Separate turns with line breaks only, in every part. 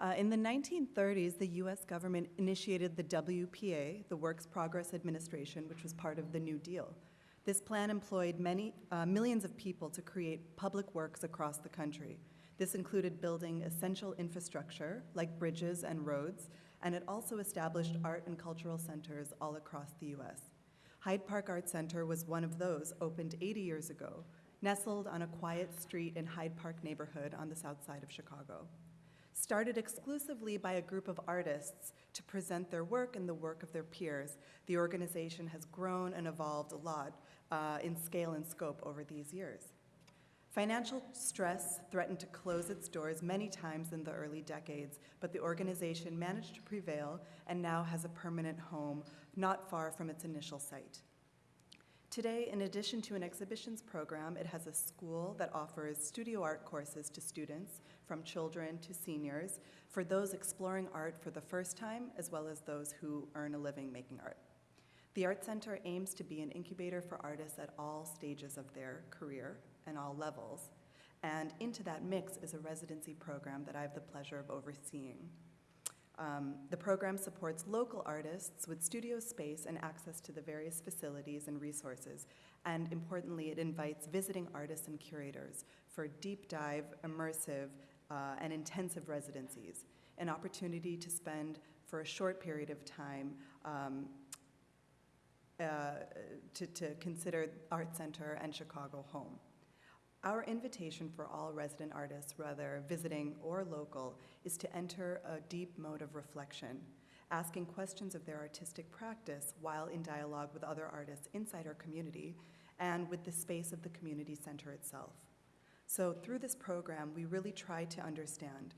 Uh, in the 1930s, the US government initiated the WPA, the Works Progress Administration, which was part of the New Deal. This plan employed many, uh, millions of people to create public works across the country. This included building essential infrastructure like bridges and roads, and it also established art and cultural centers all across the US. Hyde Park Art Center was one of those, opened 80 years ago, nestled on a quiet street in Hyde Park neighborhood on the south side of Chicago. Started exclusively by a group of artists to present their work and the work of their peers, the organization has grown and evolved a lot uh, in scale and scope over these years. Financial stress threatened to close its doors many times in the early decades, but the organization managed to prevail and now has a permanent home not far from its initial site. Today, in addition to an exhibitions program, it has a school that offers studio art courses to students, from children to seniors, for those exploring art for the first time, as well as those who earn a living making art. The Art Center aims to be an incubator for artists at all stages of their career and all levels. And into that mix is a residency program that I have the pleasure of overseeing. Um, the program supports local artists with studio space and access to the various facilities and resources. And importantly, it invites visiting artists and curators for deep dive, immersive, uh, and intensive residencies, an opportunity to spend for a short period of time um, uh, to, to consider Art Center and Chicago home. Our invitation for all resident artists, whether visiting or local, is to enter a deep mode of reflection, asking questions of their artistic practice while in dialogue with other artists inside our community and with the space of the community center itself. So through this program, we really try to understand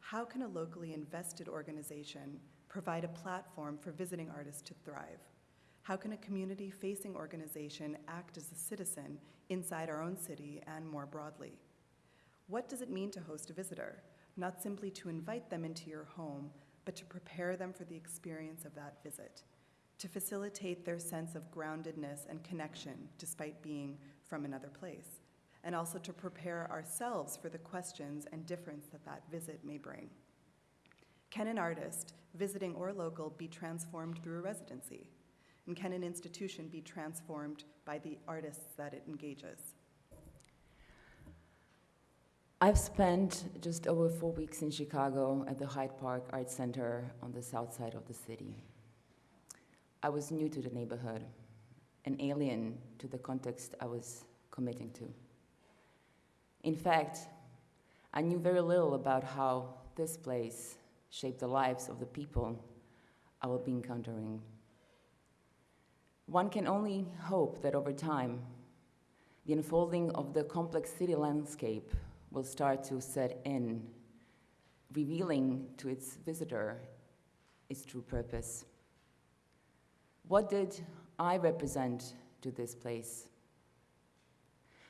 how can a locally invested organization provide a platform for visiting artists to thrive? How can a community-facing organization act as a citizen inside our own city and more broadly? What does it mean to host a visitor? Not simply to invite them into your home, but to prepare them for the experience of that visit, to facilitate their sense of groundedness and connection despite being from another place, and also to prepare ourselves for the questions and difference that that visit may bring. Can an artist, visiting or local, be transformed through a residency? And can an institution be transformed by the artists that it engages?
I've spent just over four weeks in Chicago at the Hyde Park Art Center on the south side of the city. I was new to the neighborhood, an alien to the context I was committing to. In fact, I knew very little about how this place shaped the lives of the people I will be encountering. One can only hope that over time, the unfolding of the complex city landscape will start to set in, revealing to its visitor its true purpose. What did I represent to this place?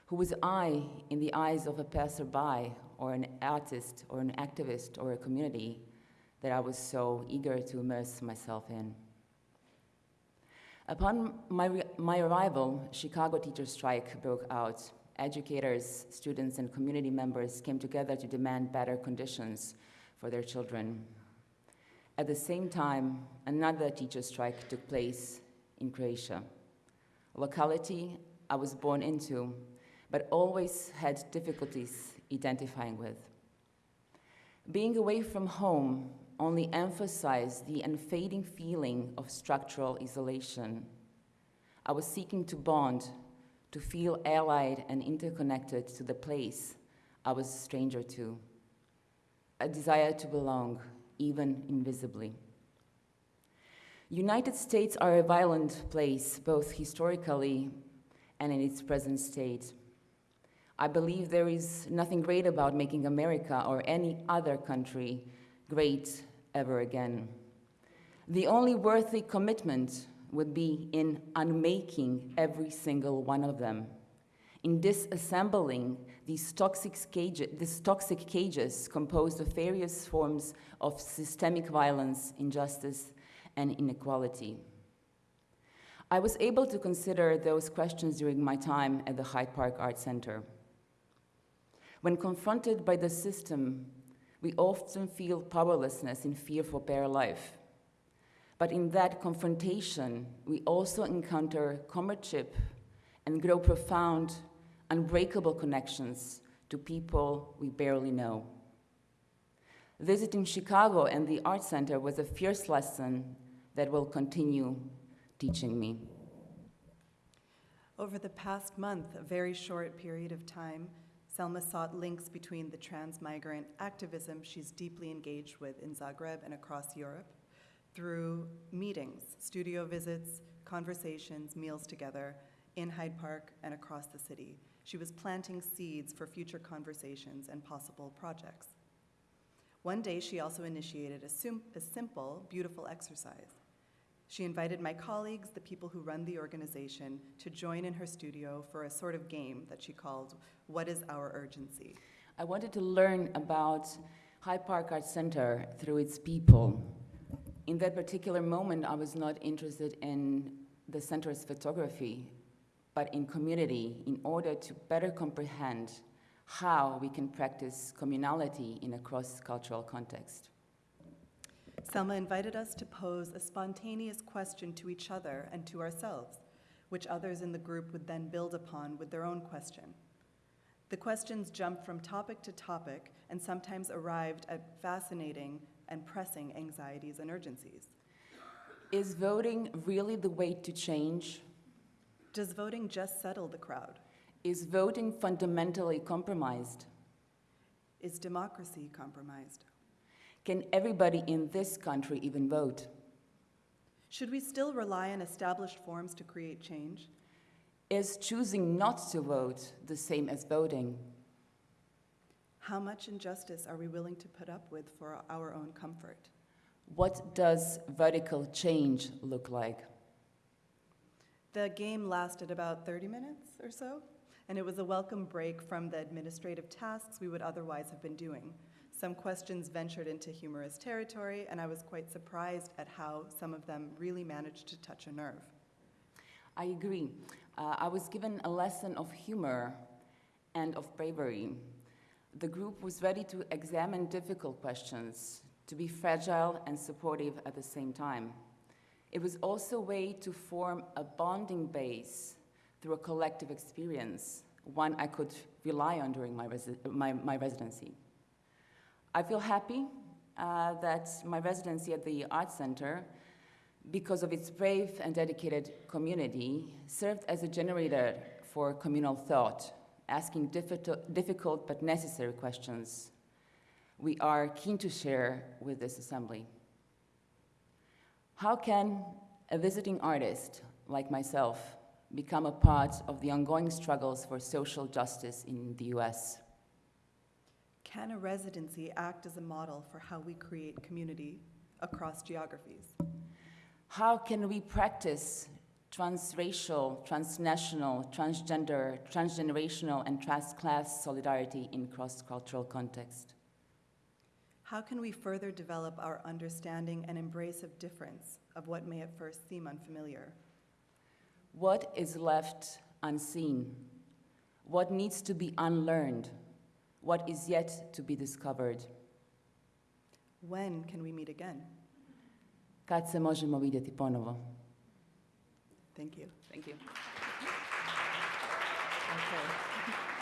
Who was I in the eyes of a passerby or an artist or an activist or a community that I was so eager to immerse myself in? Upon my, my arrival, Chicago teacher strike broke out. Educators, students, and community members came together to demand better conditions for their children. At the same time, another teacher strike took place in Croatia, a locality I was born into, but always had difficulties identifying with. Being away from home only emphasized the unfading feeling of structural isolation. I was seeking to bond, to feel allied and interconnected to the place I was a stranger to, a desire to belong, even invisibly. United States are a violent place, both historically and in its present state. I believe there is nothing great about making America or any other country great ever again. The only worthy commitment would be in unmaking every single one of them, in disassembling these toxic, cages, these toxic cages composed of various forms of systemic violence, injustice, and inequality. I was able to consider those questions during my time at the Hyde Park Art Center. When confronted by the system We often feel powerlessness and fear for bare life. But in that confrontation, we also encounter comradeship and grow profound, unbreakable connections to people we barely know. Visiting Chicago and the Art Center was a fierce lesson that will continue teaching me.
Over the past month, a very short period of time, Selma sought links between the transmigrant activism she's deeply engaged with in Zagreb and across Europe through meetings, studio visits, conversations, meals together in Hyde Park and across the city. She was planting seeds for future conversations and possible projects. One day, she also initiated a, a simple, beautiful exercise. She invited my colleagues, the people who run the organization, to join in her studio for a sort of game that she called What is Our Urgency?
I wanted to learn about Hyde Park Art Center through its people. In that particular moment, I was not interested in the center's photography, but in community in order to better comprehend how we can practice communality in a cross cultural context.
Selma invited us to pose a spontaneous question to each other and to ourselves, which others in the group would then build upon with their own question. The questions jumped from topic to topic and sometimes arrived at fascinating and pressing anxieties and urgencies.
Is voting really the way to change?
Does voting just settle the crowd?
Is voting fundamentally compromised?
Is democracy compromised?
Can everybody in this country even vote?
Should we still rely on established forms to create change?
Is choosing not to vote the same as voting?
How much injustice are we willing to put up with for our own comfort?
What does radical change look like?
The game lasted about 30 minutes or so, and it was a welcome break from the administrative tasks we would otherwise have been doing. Some questions ventured into humorous territory, and I was quite surprised at how some of them really managed to touch a nerve.
I agree. Uh, I was given a lesson of humor and of bravery. The group was ready to examine difficult questions, to be fragile and supportive at the same time. It was also a way to form a bonding base through a collective experience, one I could rely on during my, resi- my, my residency. I feel happy uh, that my residency at the Art Center, because of its brave and dedicated community, served as a generator for communal thought, asking difficult, difficult but necessary questions we are keen to share with this assembly. How can a visiting artist like myself become a part of the ongoing struggles for social justice in the US?
Can a residency act as a model for how we create community across geographies?
How can we practice transracial, transnational, transgender, transgenerational, and transclass solidarity in cross cultural context?
How can we further develop our understanding and embrace of difference, of what may at first seem unfamiliar?
What is left unseen? What needs to be unlearned? What is yet to be discovered?
When can we meet again?
Kad se možemo vidjeti ponovo?
Thank you.
Thank you.
Okay.